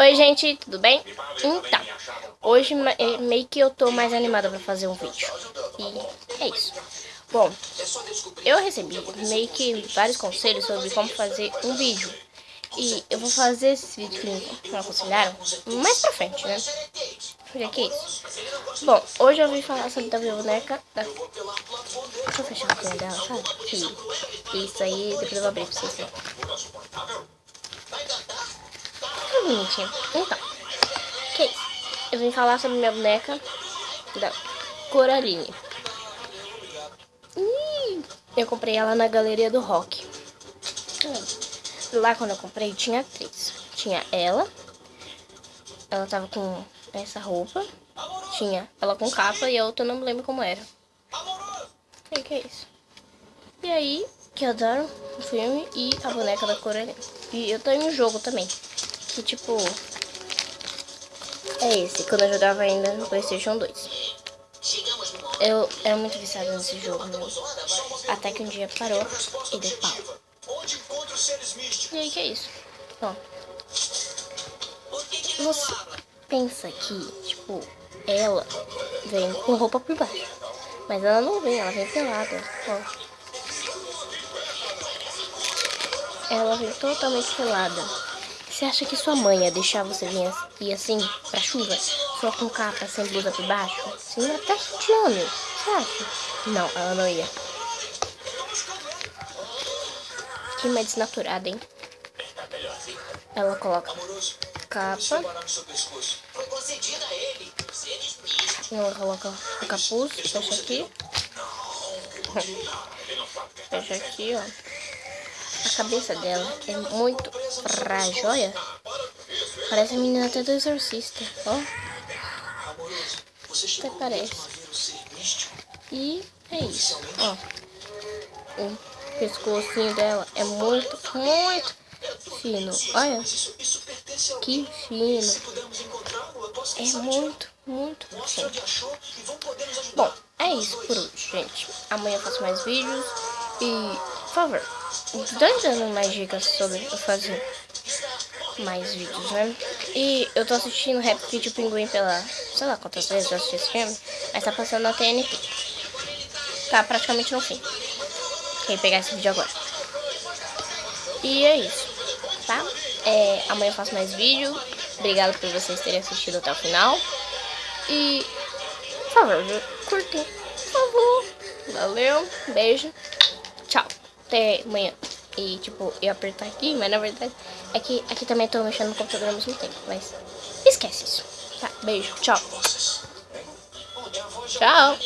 Oi gente, tudo bem? Então, hoje é, meio que eu tô mais animada pra fazer um vídeo E é isso Bom, eu recebi meio que vários conselhos sobre como fazer um vídeo E eu vou fazer esse vídeo que me aconselharam mais pra frente, né? Porque que é isso? Bom, hoje eu vim falar sobre a minha boneca da... Deixa eu fechar a dela, sabe? Isso aí, depois eu vou abrir pra vocês verem bonitinha. Então, que isso? Eu vim falar sobre minha boneca da Coraline. eu comprei ela na Galeria do Rock. Lá quando eu comprei tinha três. Tinha ela. Ela tava com essa roupa. Tinha ela com capa e a outra eu não me lembro como era. E que é isso? E aí, que adoro o filme e a boneca da Coraline. E eu tenho um jogo também que tipo é esse, quando eu jogava ainda no Playstation 2. Eu era muito viciado nesse jogo, meu. Até que um dia parou e deu pau. E aí que é isso? Ó. Você pensa que, tipo, ela vem com roupa por baixo. Mas ela não vem, ela vem pelada. Ó. Ela vem totalmente pelada. Você acha que sua mãe ia deixar você vir ir assim pra chuva, só com capa, sem blusa por baixo? Ia até sutiã, Você acha? Não, ela não ia. Que mais desnaturada, hein? Ela coloca capa. Ela coloca o capuz, fecha aqui. Fecha aqui, ó. A cabeça dela é muito frajóia. Parece a menina até do exorcista, ó. Até parece. E é isso, ó. O pescocinho dela é muito, muito fino. Olha. Que fino. É muito, muito fino. Bom, é isso por hoje, gente. Amanhã eu faço mais vídeos. E, por favor, dois dando mais dicas sobre fazer mais vídeos, né? E eu tô assistindo Rap Kid Pinguim pela, sei lá quantas vezes eu assisti esse filme, mas tá passando na TNT. Tá praticamente no fim. Quem pegar esse vídeo agora. E é isso, tá? É, amanhã eu faço mais vídeo. Obrigado por vocês terem assistido até o final. E, por favor, curtem. Por favor. Valeu, beijo tchau, até amanhã. E, tipo, eu apertar aqui, mas na verdade é que aqui também tô mexendo no computador ao mesmo tempo, mas esquece isso. Tá, beijo, tchau. Tchau.